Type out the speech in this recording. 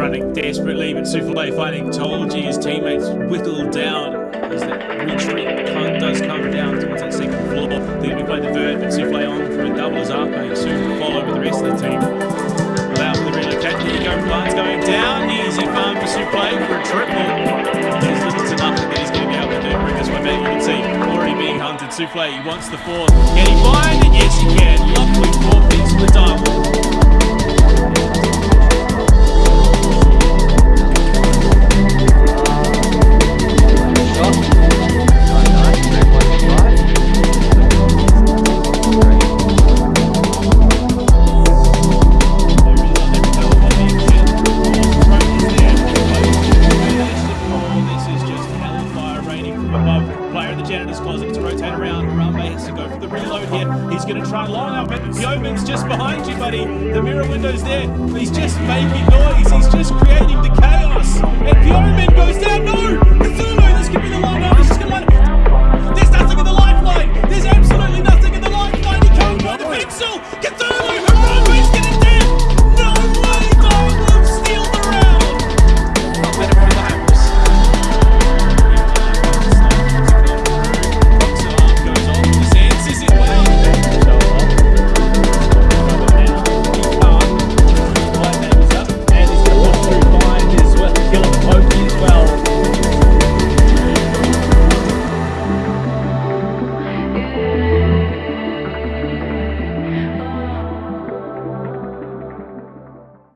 running desperately, but Souffle finding Tolji, his teammates whittled down as the retreat does come down towards that second floor. Going to be playing the vert, but Souffle on for a double as Arcade soon follow with the rest of the team. Allow for the relocate. There you go, Plant's going down. Easy farm for Souffle for a triple. There's little to nothing that he's going to be able to do. Bring this way back. You can see already being hunted. Souffle, he wants the fourth. Can he find it? Yes, he can. To rotate around. Harambe has to go for the reload here. He's going to try long up it. The open's just behind you, buddy. The mirror window's there. He's just making noise. He's just creating the